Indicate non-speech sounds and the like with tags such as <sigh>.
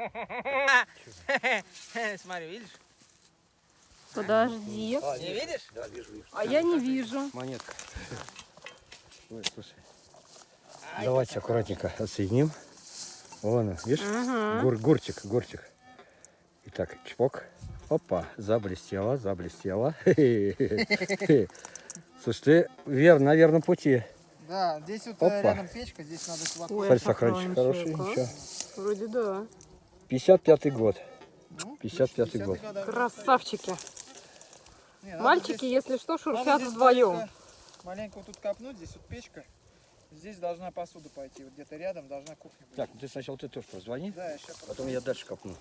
<laughs> Смотри, видишь? Подожди. Не видишь? Да, вижу, вижу. А я не вижу. Монетка. Ой, слушай. Давайте аккуратненько отсоединим. Вон, он, видишь? Ага. Гур, гурчик, гурчик. Итак, чпок. Опа, заблестело, заблестело. <laughs> Слушай, ты вер, на верном пути. Да, здесь вот Опа. э, рядом печка, здесь надо хватать. Ой, Смотри, сохранчик хороший. а? Ничего. Вроде да. 55 год. Ну, 55-й 50-й год. года. Красавчики. Не, Мальчики, здесь- если что, шуршат вдвоем. маленько- тут копнуть, здесь вот печка. Здесь должна посуда пойти, вот где-то рядом должна кухня быть. Так, ну ты сначала ты тоже позвони, Да, я потом я дальше копну.